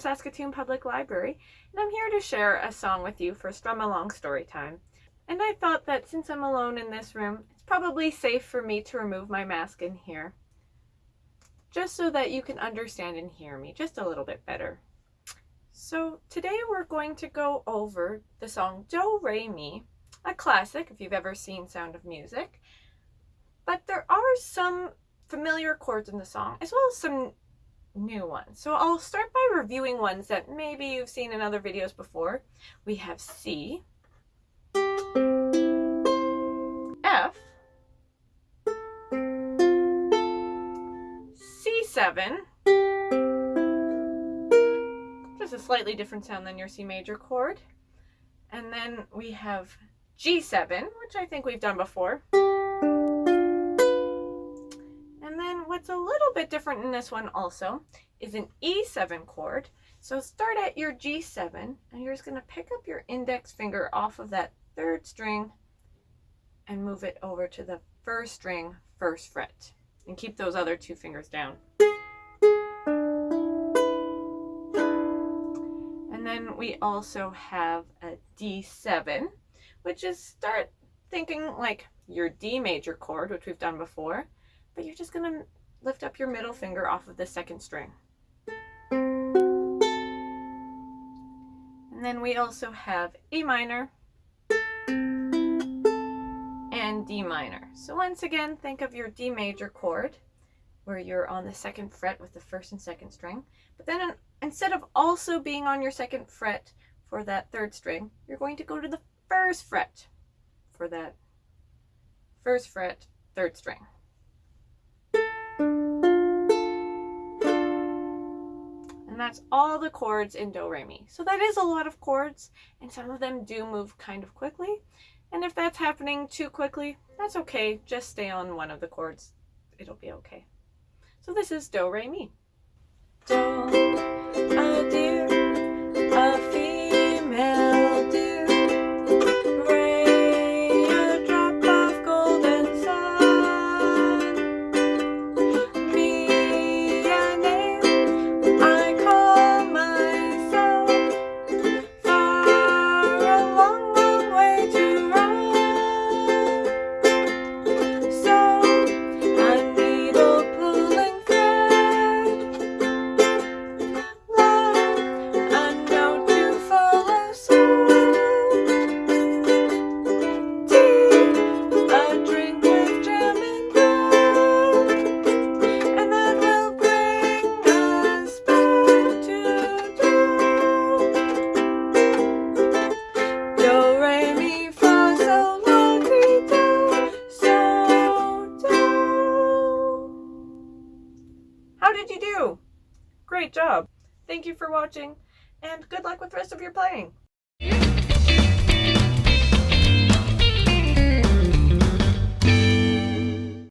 Saskatoon Public Library, and I'm here to share a song with you for Strum Along Story Time. And I thought that since I'm alone in this room, it's probably safe for me to remove my mask in here, just so that you can understand and hear me just a little bit better. So today we're going to go over the song Do Re Mi, a classic if you've ever seen Sound of Music, but there are some familiar chords in the song, as well as some new ones. So I'll start by reviewing ones that maybe you've seen in other videos before. We have C, F, C7, just a slightly different sound than your C major chord. And then we have G7, which I think we've done before. What's a little bit different in this one also is an E7 chord. So start at your G7 and you're just going to pick up your index finger off of that third string and move it over to the first string, first fret. And keep those other two fingers down. And then we also have a D7, which is start thinking like your D major chord, which we've done before, but you're just going to lift up your middle finger off of the second string. And then we also have E minor and D minor. So once again, think of your D major chord where you're on the second fret with the first and second string. But then instead of also being on your second fret for that third string, you're going to go to the first fret for that first fret, third string. That's all the chords in Do Re Mi. So that is a lot of chords, and some of them do move kind of quickly. And if that's happening too quickly, that's okay. Just stay on one of the chords. It'll be okay. So this is Do Re Mi. Do, How did you do? Great job. Thank you for watching and good luck with the rest of your playing.